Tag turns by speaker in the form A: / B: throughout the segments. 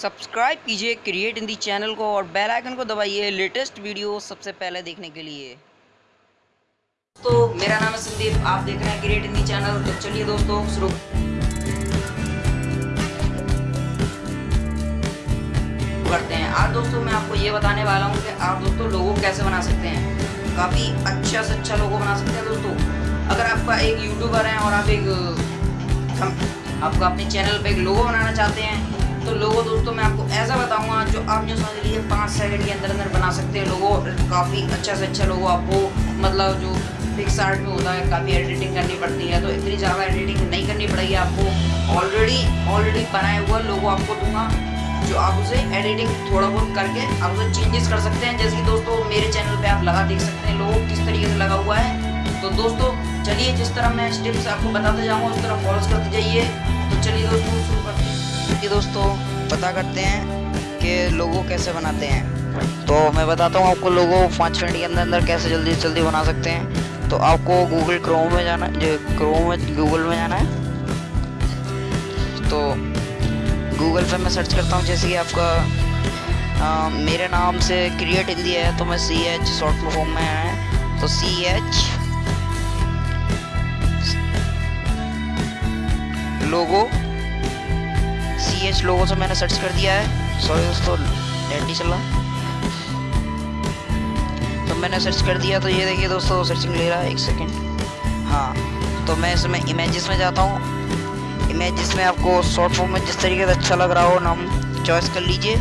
A: Subscribe कीजिए create Hindi channel को और बेल आइकन को दबाइए लेटेस्ट वीडियो सबसे पहले देखने के लिए। तो मेरा नाम है संदीप, आप देख रहे हैं क्रिएट हिंदी चैनल तो चलिए दोस्तों, शुरू। करते हैं। आज दोस्तों मैं आपको ये बताने वाला हूँ कि आप दोस्तों लोगों कैसे बना सकते हैं। काफ़ी अच्छा से अच्छा लोगो बना सकते हैं दोस्तों। अगर आपका एक यूट्यूबर है और आप एक आपका अपने चैनल पे एक लोगो बनाना चाहते हैं तो लोगो दोस्तों मैं आपको ऐसा बताऊँगा, जो आप जो समझ लीजिए पाँच सेकंड के अंदर अंदर बना सकते हैं लोगो, काफ़ी अच्छा से अच्छा लोगो आपको मतलब जो फिक्स आर्ट में होता है, काफ़ी एडिटिंग करनी पड़ती है तो इतनी ज़्यादा एडिटिंग नहीं करनी पड़ेगी आपको। ऑलरेडी ऑलरेडी बनाए हुआ लोगो आपको दूँगा, जो आप उसे एडिटिंग थोड़ा बहुत करके आप उसे चेंजेस कर सकते हैं। जैसे कि दोस्तों, मेरे चैनल पे आप लगा देख सकते हैं, लोगो किस तरीके से लगा हुआ है। तो दोस्तों, चलिए जिस तरह मैं स्टेप्स आपको बताते जाऊँगा, उस तरह फॉलो करते जाइए। तो चलिए दोस्तों, शुरू करते कि दोस्तों पता करते हैं कि लोगो कैसे बनाते हैं। तो मैं बताता हूँ आपको लोगो पाँच मिनट के अंदर अंदर कैसे जल्दी जल्दी बना सकते हैं। तो आपको गूगल क्रोम में जाना क्रोम में गूगल में जाना है। तो गूगल पे मैं सर्च करता हूँ जैसे कि आपका आ, मेरे नाम से क्रिएट हिंदी है तो मैं सी एच शॉर्ट फॉर्म में है। तो सी एच लोगो एच लोगों से मैंने सर्च कर दिया है। सॉरी दोस्तों नेट नहीं चला तो मैंने सर्च कर दिया तो ये देखिए दोस्तों सर्चिंग ले रहा है, एक सेकेंड हाँ तो मैं इसमें इमेजेस में जाता हूँ। इमेजेस में आपको शॉर्ट फॉर्म में जिस तरीके से अच्छा लग रहा हो, नाम चॉइस कर लीजिए।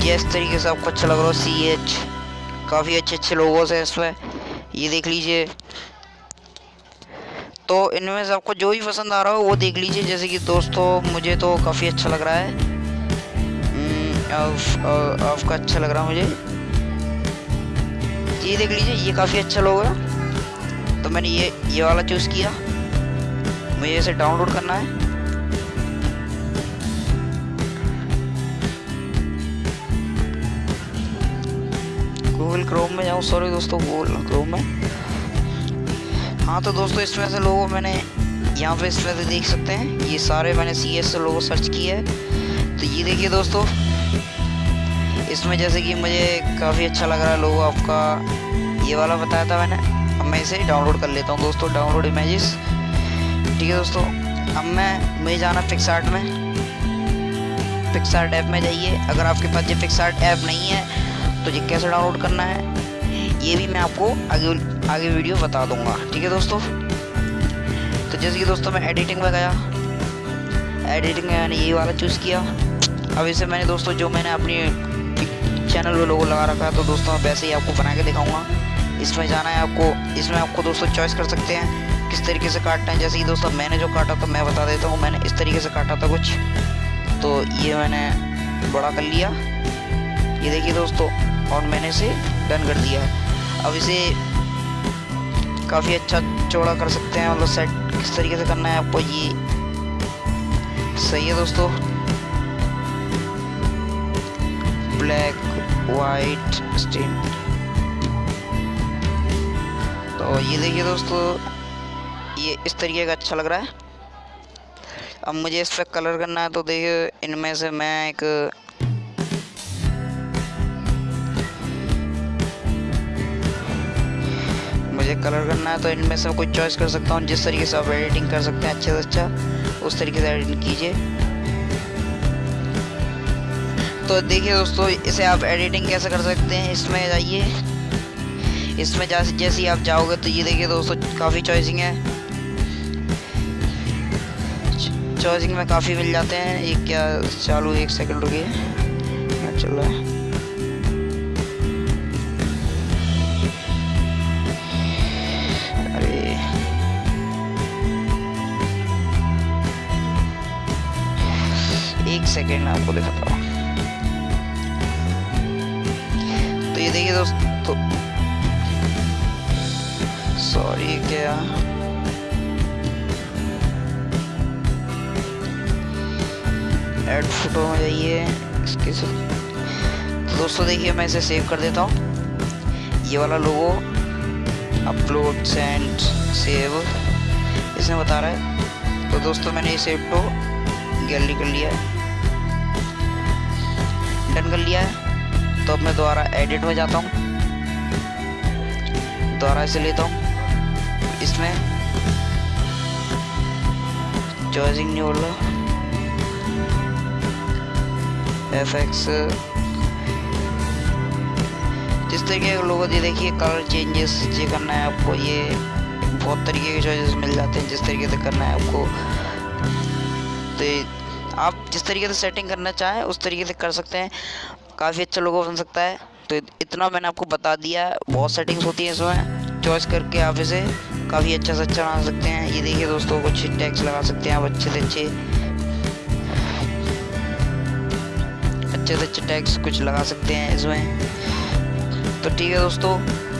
A: जिस तरीके से आपको अच्छा लग रहा हो सी एच काफ़ी अच्छे अच्छे लोगों से इसमें ये देख लीजिए। तो इनमें से आपको जो भी पसंद आ रहा हो वो देख लीजिए। जैसे कि दोस्तों मुझे तो काफ़ी अच्छा लग रहा है। हम्म, आपका अच्छा लग रहा मुझे। ये देख लीजिए ये काफ़ी अच्छा लोग तो मैंने ये ये वाला चूज़ किया। मुझे इसे डाउनलोड करना है। गूगल क्रोम में जाऊँ। सॉरी दोस्तों गूगल क्रोम में। हाँ तो दोस्तों इसमें से लोगों मैंने यहाँ पे इसमें से देख सकते हैं। ये सारे मैंने सी एस लोगो सर्च किए है। तो ये देखिए दोस्तों, इसमें जैसे कि मुझे काफ़ी अच्छा लग रहा है लोगो आपका। ये वाला बताया था मैंने, अब मैं इसे डाउनलोड कर लेता हूँ दोस्तों डाउनलोड इमेजेस ठीक है दोस्तों, अब मैं, मुझे जाना फिक्स आर्ट में। फिक्स आर्ट ऐप में जाइए। अगर आपके पास ये फिक्स आर्ट ऐप नहीं है तो ये कैसे डाउनलोड करना है? ये भी मैं आपको आगे आगे वीडियो बता दूँगा। ठीक है दोस्तों? तो जैसे कि दोस्तों, मैं एडिटिंग में गया। एडिटिंग में मैंने यही वाला चूज़ किया। अब इसे मैंने दोस्तों, जो मैंने अपनी चैनल में लोगो लगा रखा है तो दोस्तों वैसे ही आपको बना के दिखाऊँगा। इसमें जाना है आपको, इसमें आपको दोस्तों चॉइस कर सकते हैं, किस तरीके से काटना है। जैसे कि दोस्तों, मैंने जो काटा था, मैं बता देता हूँ, मैंने इस तरीके से काटा था कुछ। तो ये मैंने बड़ा कर लिया। ये देखिए दोस्तों, और मैंने इसे डन कर दिया है। अब इसे काफ़ी अच्छा चौड़ा कर सकते हैं मतलब सेट किस तरीके से करना है आपको ये सही है दोस्तों। ब्लैक वाइट स्टेन तो ये देखिए दोस्तों, ये इस तरीके का अच्छा लग रहा है। अब मुझे इस पर कलर करना है तो देखिए इनमें से मैं एक मुझे कलर करना है तो इनमें से कोई चॉइस कर सकता हूँ, जिस तरीके से आप एडिटिंग कर सकते हैं, अच्छे से अच्छा उस तरीके से एडिटिंग कीजिए। तो देखिए दोस्तों, इसे आप एडिटिंग कैसे कर सकते हैं, इसमें जाइए। इसमें जैसे जैसे ही आप जाओगे तो ये देखिए दोस्तों, काफ़ी चॉइसिंग है। चॉइसिंग में काफ़ी मिल जाते हैं। एक क्या, चालू, एक सेकंड रुकिए। चल रहा है। सेकेंड में आपको दिखाता हूँ। तो ये देखिए दोस्तों सॉरी क्या? एड फ़ोटो में जाइए, इसके तो दोस्तों देखिए, मैं इसे सेव कर देता हूँ। ये वाला लोगो अपलोड सेंड सेव इसमें बता रहा है। तो दोस्तों मैंने ये सेव तो गैलरी कर लिया है। डन कर लिया है तो अब मैं दोबारा एडिट में जाता हूँ। दोबारा इसे लेता हूँ। इसमें चॉइसिंग नहीं बोल रहा एफ़ एक्स जिस तरीके के लोगों ये देखिए कलर चेंजेस ये करना है आपको, ये बहुत तरीके के चॉइसेस मिल जाते हैं, जिस तरीके से करना है आपको। तो आप जिस तरीके से सेटिंग करना चाहें, उस तरीके से कर सकते हैं। काफ़ी अच्छा लोगो बन सकता है। तो इतना मैंने आपको बता दिया। है बहुत सेटिंग्स होती हैं इसमें। चॉइस करके आप इसे काफ़ी अच्छा से अच्छा बना सकते हैं। ये देखिए दोस्तों, कुछ टैक्स लगा सकते हैं आप अच्छे से अच्छे। अच्छे से अच्छे टैक्स कुछ लगा सकते हैं इसमें। तो ठीक है दोस्तों,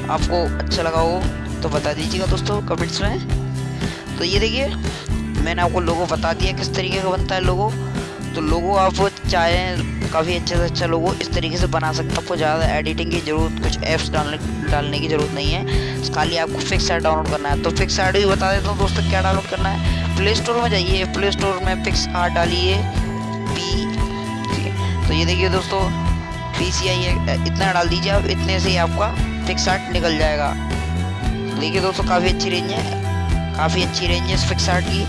A: आपको अच्छा लगा हो तो बता दीजिएगा दोस्तों कमेंट्स में। तो ये देखिए मैंने आपको लोगो बता दिया किस तरीके का बनता है लोगो। तो लोगो आप चाहें काफ़ी अच्छे से अच्छा लोगो इस तरीके से बना सकते हैं। आपको ज़्यादा एडिटिंग की ज़रूरत, कुछ ऐप्स डालने डालने की ज़रूरत नहीं है। खाली आपको फिक्स ऐड डाउनलोड करना है। तो फिक्स ऐड भी बता देता हूँ दोस्तों क्या डाउनलोड करना है। प्ले स्टोर में जाइए। प्ले स्टोर में फिक्स आर्ट डालिए। पी तो ये देखिए दोस्तों पी सी आई इतना डाल दीजिए आप, इतने से ही आपका फिक्स आर्ट निकल जाएगा। देखिए दोस्तों, काफ़ी अच्छी रेंज है। काफ़ी अच्छी रेंज है इस फिक्स आर्ट की।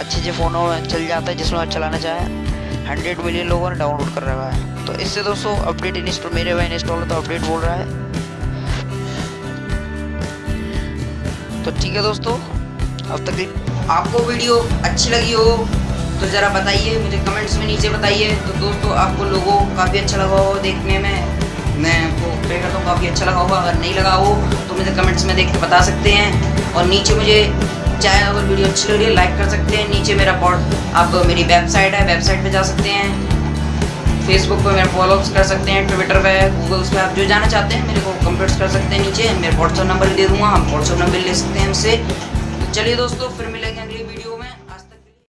A: अच्छे अच्छे फ़ोनों में चल जाता है, जिसमें आप चलाना चाहें। हंड्रेड मिलियन लोगों ने डाउनलोड कर रखा है। तो इससे दोस्तों अपडेट इंस्टॉल मेरे भाई इंस्टॉल तो अपडेट बोल रहा है। तो ठीक है दोस्तों, अब तक आपको वीडियो अच्छी लगी हो तो ज़रा बताइए, मुझे कमेंट्स में नीचे बताइए। तो दोस्तों, आपको लोगों काफ़ी अच्छा लगा हो देखने में। मैं आपको प्रे करता हूँ, काफ़ी अच्छा लगा होगा। अगर नहीं लगा हो तो मुझे कमेंट्स में देख के बता सकते हैं। और नीचे मुझे चाहे अगर वीडियो अच्छी लग रही है लाइक कर सकते हैं। नीचे मेरा पॉड आप मेरी वेबसाइट है वेबसाइट पे जा सकते हैं। फेसबुक पे मेरा फॉलोअप्स कर सकते हैं ट्विटर पे गूगल्स पे आप जो जाना चाहते हैं, मेरे को कमेंट्स कर सकते हैं नीचे। मेरा व्हाट्सअप नंबर दे दूँगा, हम व्हाट्सअप नंबर ले सकते हैं हमसे। तो चलिए दोस्तों, फिर मिलेंगे